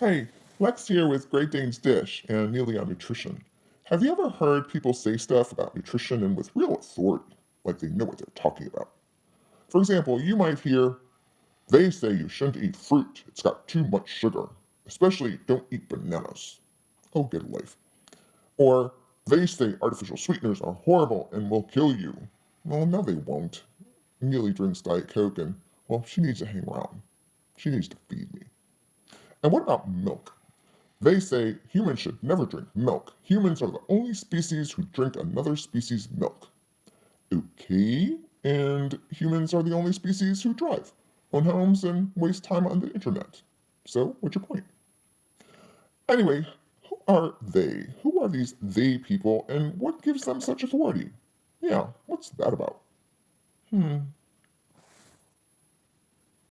Hey, Lex here with Great Dane's Dish and Neely on nutrition. Have you ever heard people say stuff about nutrition and with real authority, like they know what they're talking about? For example, you might hear, they say you shouldn't eat fruit, it's got too much sugar, especially don't eat bananas. Oh, a life. Or, they say artificial sweeteners are horrible and will kill you. Well, no, they won't. Neely drinks Diet Coke and, well, she needs to hang around. She needs to feed. And what about milk? They say humans should never drink milk. Humans are the only species who drink another species' milk. Okay, and humans are the only species who drive, own homes, and waste time on the internet. So, what's your point? Anyway, who are they? Who are these they people, and what gives them such authority? Yeah, what's that about? Hmm,